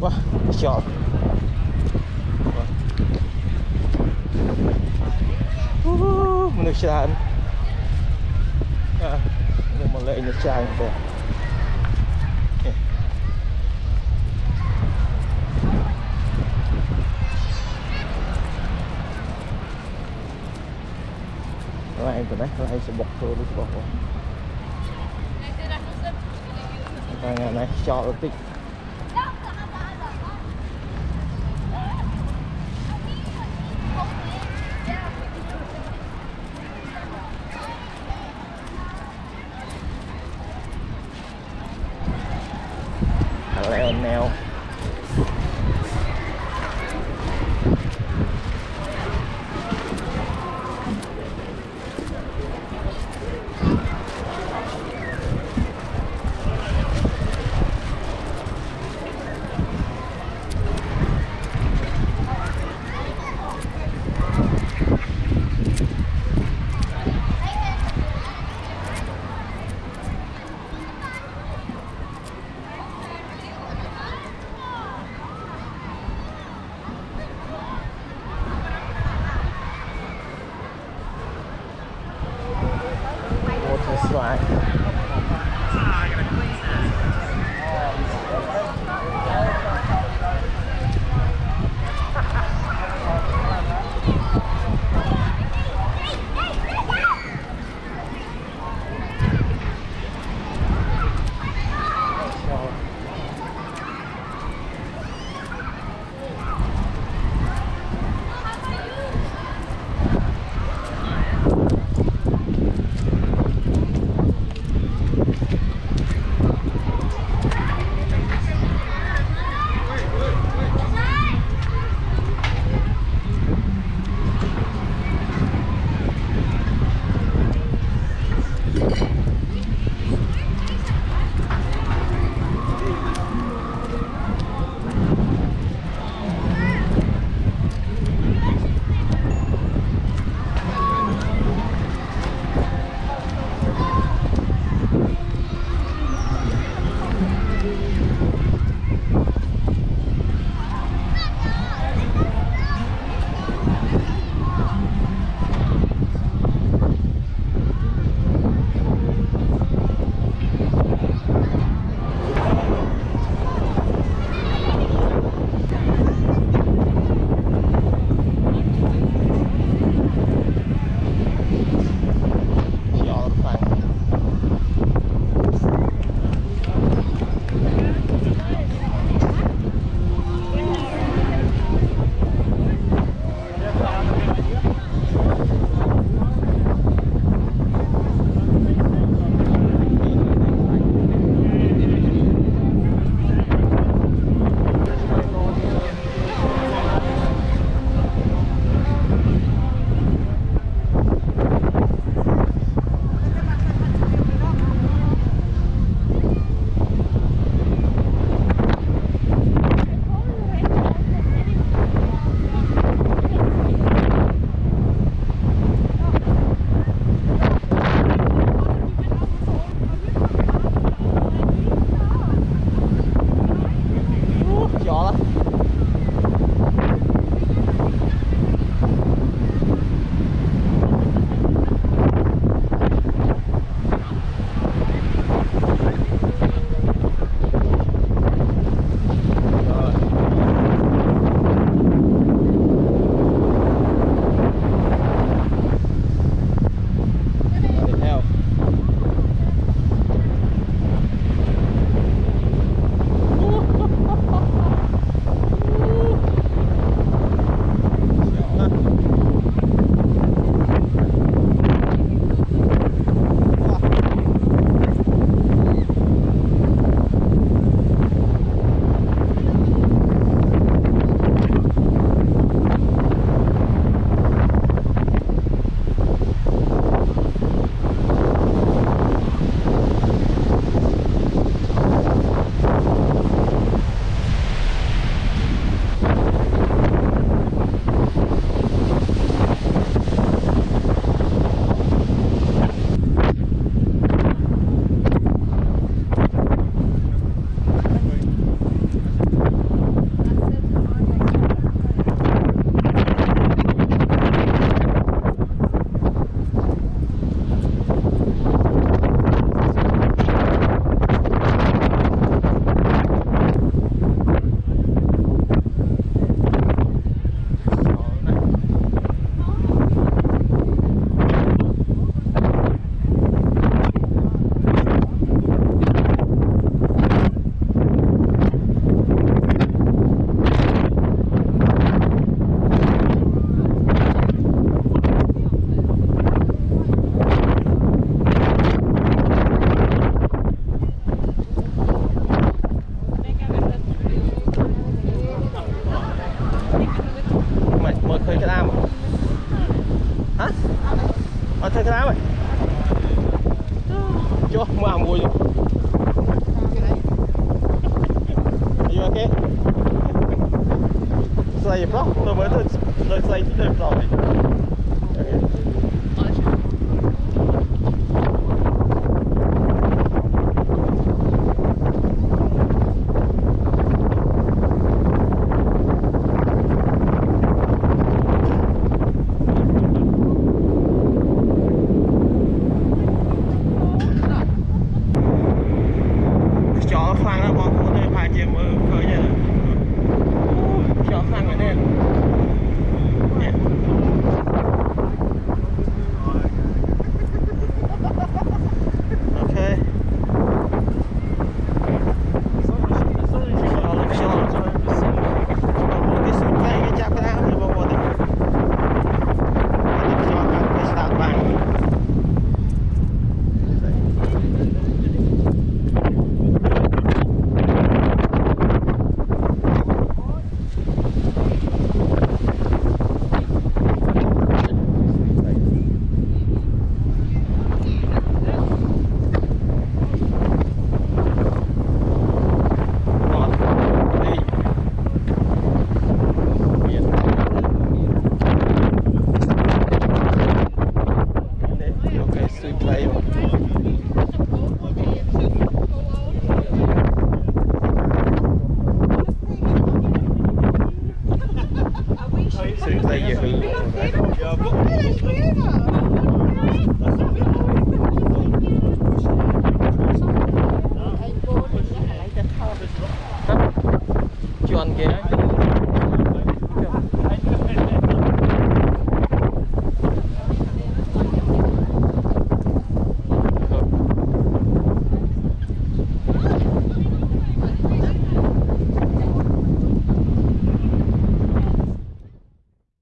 Wow, nice job. Wow. Manusiaan. Ah, ini mulai ini cahaya deh. Rồi từ đấy, rồi em sẽ bật thôi đi bật. Và ngày này cho nó tích now ត់ឃើញក្តាមហ៎អត់ឃើញក្តាមហ៎ចុះមកមួយយូអូខេស្អីប្រុសទៅមើលទៅស្អីទៅប្រុសអូខេ in. Soon as they. Chưa ăn ghé.